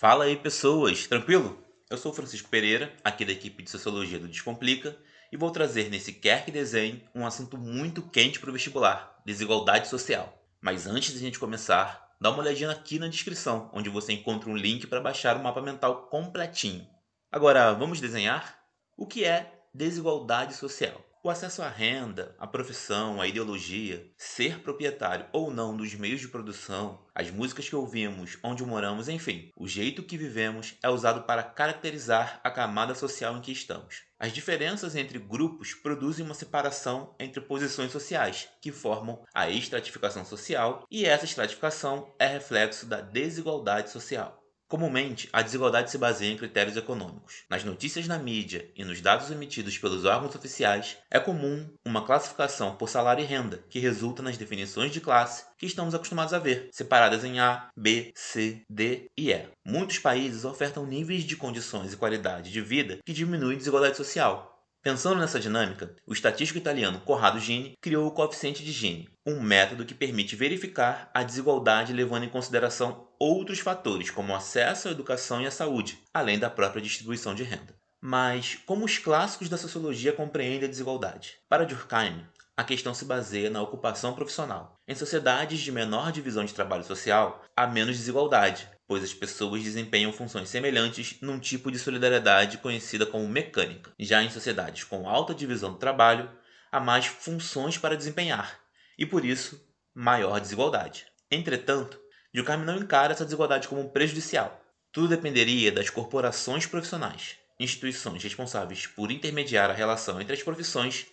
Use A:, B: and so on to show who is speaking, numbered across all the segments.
A: Fala aí, pessoas, tranquilo? Eu sou Francisco Pereira, aqui da equipe de Sociologia do Descomplica, e vou trazer nesse Quer que Desenhe um assunto muito quente para o vestibular: desigualdade social. Mas antes de a gente começar, dá uma olhadinha aqui na descrição, onde você encontra um link para baixar o mapa mental completinho. Agora, vamos desenhar? O que é desigualdade social? O acesso à renda, à profissão, à ideologia, ser proprietário ou não dos meios de produção, as músicas que ouvimos, onde moramos, enfim, o jeito que vivemos é usado para caracterizar a camada social em que estamos. As diferenças entre grupos produzem uma separação entre posições sociais, que formam a estratificação social, e essa estratificação é reflexo da desigualdade social. Comumente, a desigualdade se baseia em critérios econômicos. Nas notícias na mídia e nos dados emitidos pelos órgãos oficiais, é comum uma classificação por salário e renda, que resulta nas definições de classe que estamos acostumados a ver, separadas em A, B, C, D e E. Muitos países ofertam níveis de condições e qualidade de vida que diminuem a desigualdade social, Pensando nessa dinâmica, o estatístico italiano Corrado Gini criou o coeficiente de Gini, um método que permite verificar a desigualdade levando em consideração outros fatores, como o acesso à educação e à saúde, além da própria distribuição de renda. Mas como os clássicos da sociologia compreendem a desigualdade? Para Durkheim, a questão se baseia na ocupação profissional. Em sociedades de menor divisão de trabalho social, há menos desigualdade, pois as pessoas desempenham funções semelhantes num tipo de solidariedade conhecida como mecânica. Já em sociedades com alta divisão do trabalho, há mais funções para desempenhar, e por isso, maior desigualdade. Entretanto, Durkheim não encara essa desigualdade como prejudicial. Tudo dependeria das corporações profissionais, instituições responsáveis por intermediar a relação entre as profissões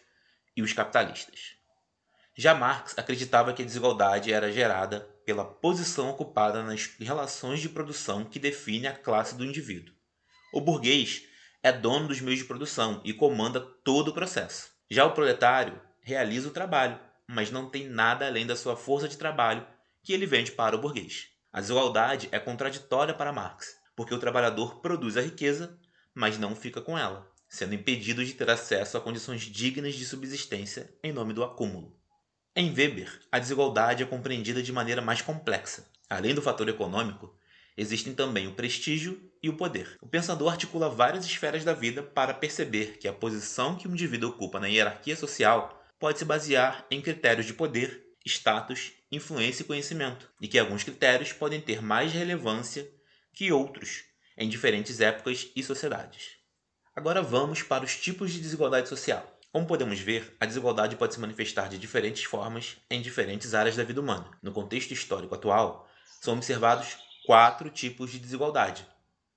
A: e os capitalistas. Já Marx acreditava que a desigualdade era gerada pela posição ocupada nas relações de produção que define a classe do indivíduo. O burguês é dono dos meios de produção e comanda todo o processo. Já o proletário realiza o trabalho, mas não tem nada além da sua força de trabalho que ele vende para o burguês. A desigualdade é contraditória para Marx, porque o trabalhador produz a riqueza, mas não fica com ela, sendo impedido de ter acesso a condições dignas de subsistência em nome do acúmulo. Em Weber, a desigualdade é compreendida de maneira mais complexa. Além do fator econômico, existem também o prestígio e o poder. O pensador articula várias esferas da vida para perceber que a posição que um indivíduo ocupa na hierarquia social pode se basear em critérios de poder, status, influência e conhecimento, e que alguns critérios podem ter mais relevância que outros em diferentes épocas e sociedades. Agora vamos para os tipos de desigualdade social. Como podemos ver, a desigualdade pode se manifestar de diferentes formas em diferentes áreas da vida humana. No contexto histórico atual, são observados quatro tipos de desigualdade.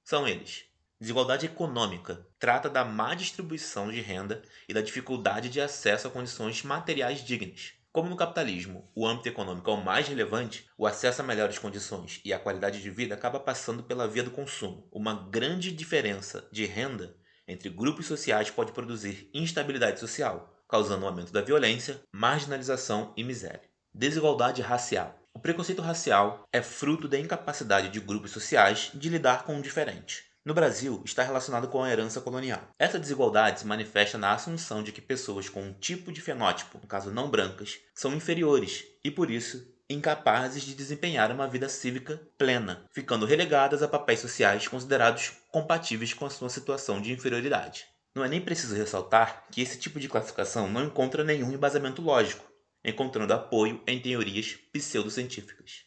A: São eles: desigualdade econômica trata da má distribuição de renda e da dificuldade de acesso a condições materiais dignas. Como no capitalismo o âmbito econômico é o mais relevante, o acesso a melhores condições e a qualidade de vida acaba passando pela via do consumo. Uma grande diferença de renda entre grupos sociais pode produzir instabilidade social, causando um aumento da violência, marginalização e miséria. Desigualdade racial. O preconceito racial é fruto da incapacidade de grupos sociais de lidar com o diferente. No Brasil, está relacionado com a herança colonial. Essa desigualdade se manifesta na assunção de que pessoas com um tipo de fenótipo, no caso não brancas, são inferiores e, por isso, incapazes de desempenhar uma vida cívica plena, ficando relegadas a papéis sociais considerados compatíveis com a sua situação de inferioridade. Não é nem preciso ressaltar que esse tipo de classificação não encontra nenhum embasamento lógico, encontrando apoio em teorias pseudocientíficas.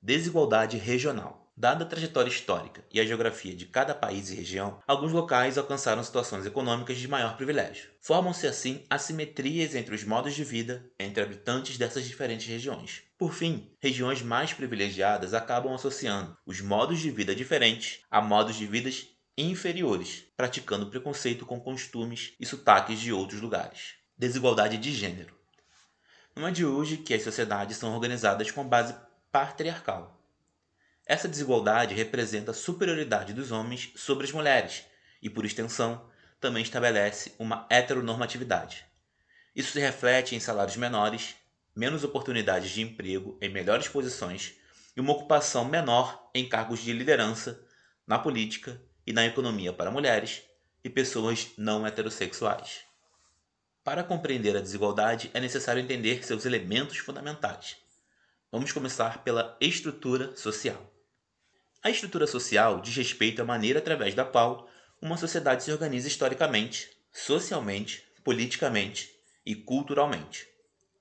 A: Desigualdade regional. Dada a trajetória histórica e a geografia de cada país e região, alguns locais alcançaram situações econômicas de maior privilégio. Formam-se assim assimetrias entre os modos de vida entre habitantes dessas diferentes regiões. Por fim, regiões mais privilegiadas acabam associando os modos de vida diferentes a modos de vidas inferiores, praticando preconceito com costumes e sotaques de outros lugares. Desigualdade de gênero. Não é de hoje que as sociedades são organizadas com base patriarcal essa desigualdade representa a superioridade dos homens sobre as mulheres e, por extensão, também estabelece uma heteronormatividade. Isso se reflete em salários menores, menos oportunidades de emprego em melhores posições e uma ocupação menor em cargos de liderança na política e na economia para mulheres e pessoas não heterossexuais. Para compreender a desigualdade, é necessário entender seus elementos fundamentais. Vamos começar pela estrutura social. A estrutura social diz respeito à maneira através da qual uma sociedade se organiza historicamente, socialmente, politicamente e culturalmente.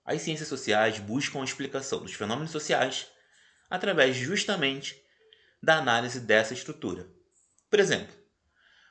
A: As ciências sociais buscam a explicação dos fenômenos sociais através justamente da análise dessa estrutura. Por exemplo,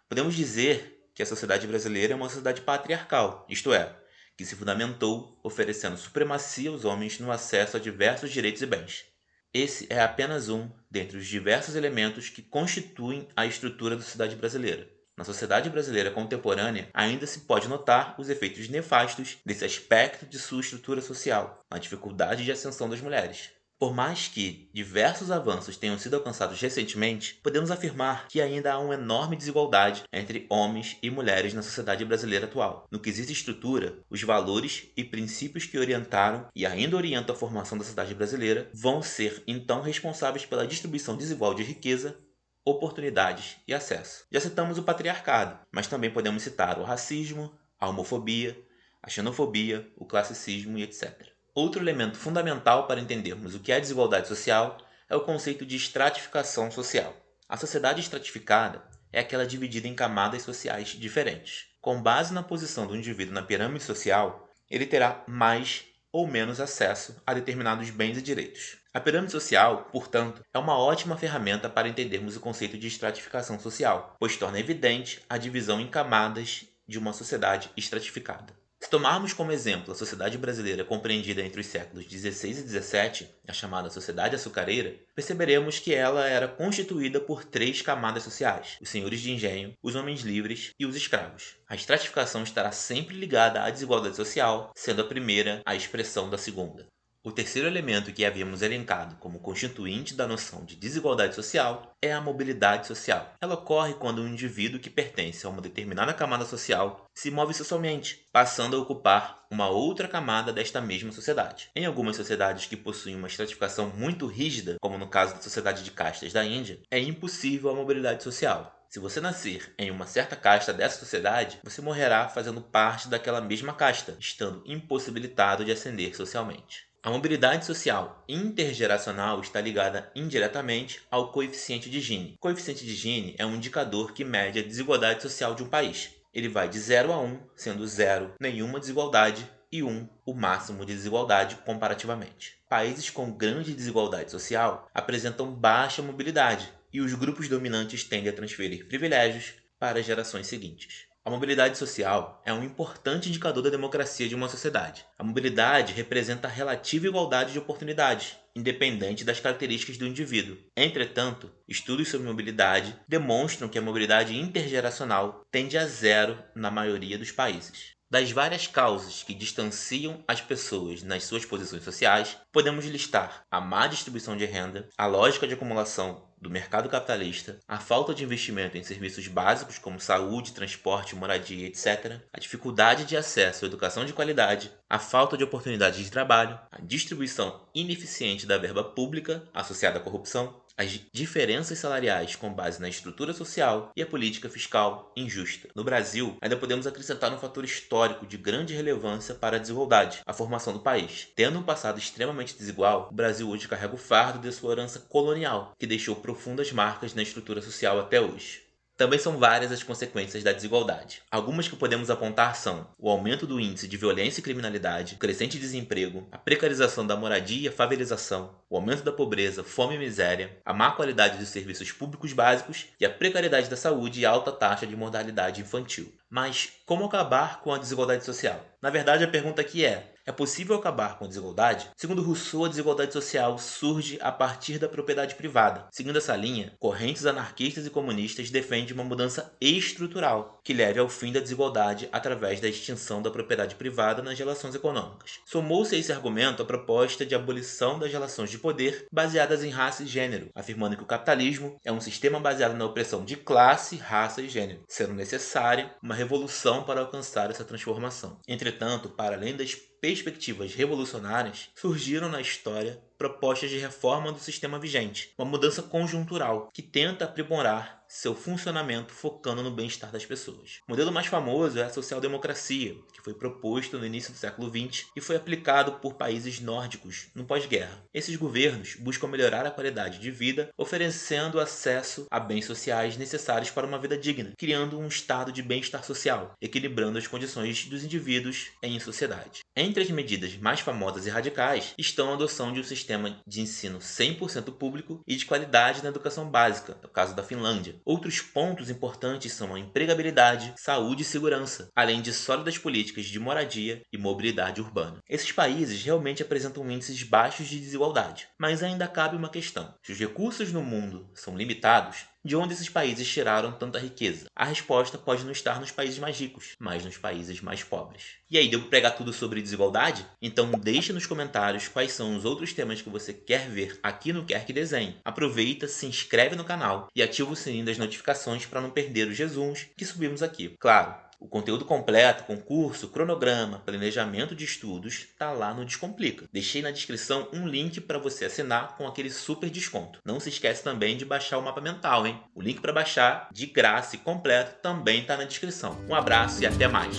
A: podemos dizer que a sociedade brasileira é uma sociedade patriarcal, isto é, que se fundamentou oferecendo supremacia aos homens no acesso a diversos direitos e bens. Esse é apenas um dentre os diversos elementos que constituem a estrutura da sociedade brasileira. Na sociedade brasileira contemporânea, ainda se pode notar os efeitos nefastos desse aspecto de sua estrutura social, a dificuldade de ascensão das mulheres. Por mais que diversos avanços tenham sido alcançados recentemente, podemos afirmar que ainda há uma enorme desigualdade entre homens e mulheres na sociedade brasileira atual. No que existe estrutura, os valores e princípios que orientaram e ainda orientam a formação da sociedade brasileira vão ser então responsáveis pela distribuição desigual de riqueza, oportunidades e acesso. Já citamos o patriarcado, mas também podemos citar o racismo, a homofobia, a xenofobia, o classicismo e etc. Outro elemento fundamental para entendermos o que é desigualdade social é o conceito de estratificação social. A sociedade estratificada é aquela dividida em camadas sociais diferentes. Com base na posição do indivíduo na pirâmide social, ele terá mais ou menos acesso a determinados bens e direitos. A pirâmide social, portanto, é uma ótima ferramenta para entendermos o conceito de estratificação social, pois torna evidente a divisão em camadas de uma sociedade estratificada. Se tomarmos como exemplo a sociedade brasileira compreendida entre os séculos XVI e XVII, a chamada Sociedade Açucareira, perceberemos que ela era constituída por três camadas sociais: os senhores de engenho, os homens livres e os escravos. A estratificação estará sempre ligada à desigualdade social, sendo a primeira a expressão da segunda. O terceiro elemento que havíamos elencado como constituinte da noção de desigualdade social é a mobilidade social. Ela ocorre quando um indivíduo que pertence a uma determinada camada social se move socialmente, passando a ocupar uma outra camada desta mesma sociedade. Em algumas sociedades que possuem uma estratificação muito rígida, como no caso da sociedade de castas da Índia, é impossível a mobilidade social. Se você nascer em uma certa casta dessa sociedade, você morrerá fazendo parte daquela mesma casta, estando impossibilitado de ascender socialmente. A mobilidade social intergeracional está ligada indiretamente ao coeficiente de Gini. O coeficiente de Gini é um indicador que mede a desigualdade social de um país. Ele vai de 0 a 1, sendo 0 nenhuma desigualdade e 1 o máximo de desigualdade comparativamente. Países com grande desigualdade social apresentam baixa mobilidade e os grupos dominantes tendem a transferir privilégios para gerações seguintes. A mobilidade social é um importante indicador da democracia de uma sociedade. A mobilidade representa a relativa igualdade de oportunidades, independente das características do indivíduo. Entretanto, estudos sobre mobilidade demonstram que a mobilidade intergeracional tende a zero na maioria dos países. Das várias causas que distanciam as pessoas nas suas posições sociais, podemos listar a má distribuição de renda, a lógica de acumulação do mercado capitalista, a falta de investimento em serviços básicos como saúde, transporte, moradia, etc., a dificuldade de acesso à educação de qualidade, a falta de oportunidades de trabalho, a distribuição ineficiente da verba pública associada à corrupção, as diferenças salariais com base na estrutura social e a política fiscal injusta. No Brasil, ainda podemos acrescentar um fator histórico de grande relevância para a desigualdade, a formação do país. Tendo um passado extremamente desigual, o Brasil hoje carrega o fardo de sua herança colonial, que deixou profundas marcas na estrutura social até hoje. Também são várias as consequências da desigualdade. Algumas que podemos apontar são o aumento do índice de violência e criminalidade, o crescente desemprego, a precarização da moradia e a favelização, o aumento da pobreza, fome e miséria, a má qualidade dos serviços públicos básicos e a precariedade da saúde e alta taxa de mortalidade infantil. Mas como acabar com a desigualdade social? Na verdade, a pergunta aqui é: é possível acabar com a desigualdade? Segundo Rousseau, a desigualdade social surge a partir da propriedade privada. Seguindo essa linha, correntes anarquistas e comunistas defendem uma mudança estrutural que leve ao fim da desigualdade através da extinção da propriedade privada nas relações econômicas. Somou-se a esse argumento a proposta de abolição das relações de poder baseadas em raça e gênero, afirmando que o capitalismo é um sistema baseado na opressão de classe, raça e gênero, sendo necessária uma revolução para alcançar essa transformação. Entretanto, para além das perspectivas revolucionárias surgiram na história propostas de reforma do sistema vigente, uma mudança conjuntural que tenta aprimorar seu funcionamento focando no bem-estar das pessoas. O modelo mais famoso é a social-democracia, que foi proposto no início do século XX e foi aplicado por países nórdicos no pós-guerra. Esses governos buscam melhorar a qualidade de vida, oferecendo acesso a bens sociais necessários para uma vida digna, criando um estado de bem-estar social, equilibrando as condições dos indivíduos em sociedade. Entre as medidas mais famosas e radicais estão a adoção de um sistema de ensino 100% público e de qualidade na educação básica, no caso da Finlândia, Outros pontos importantes são a empregabilidade, saúde e segurança, além de sólidas políticas de moradia e mobilidade urbana. Esses países realmente apresentam índices baixos de desigualdade, mas ainda cabe uma questão: se os recursos no mundo são limitados, de onde esses países tiraram tanta riqueza? A resposta pode não estar nos países mais ricos, mas nos países mais pobres. E aí, devo pregar tudo sobre desigualdade? Então deixe nos comentários quais são os outros temas que você quer ver aqui no Quer Que Desenhe. Aproveita, se inscreve no canal e ativa o sininho das notificações para não perder os resumos que subimos aqui. Claro, o conteúdo completo, concurso, cronograma, planejamento de estudos, tá lá no Descomplica. Deixei na descrição um link para você assinar com aquele super desconto. Não se esquece também de baixar o mapa mental, hein? O link para baixar, de graça e completo, também tá na descrição. Um abraço e até mais!